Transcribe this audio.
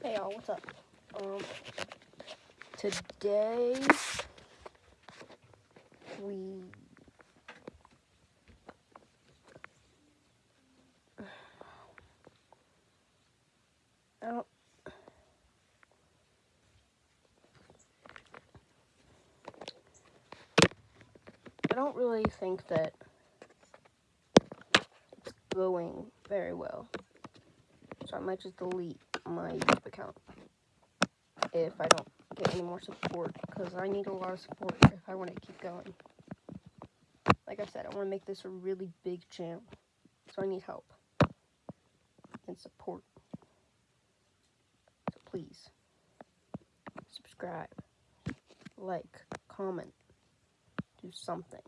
Hey y'all, what's up? Um, today we I don't I don't really think that it's going very well. So I might just delete my YouTube account if I don't get any more support because I need a lot of support if I want to keep going. Like I said, I want to make this a really big channel, so I need help and support. So please subscribe, like, comment, do something.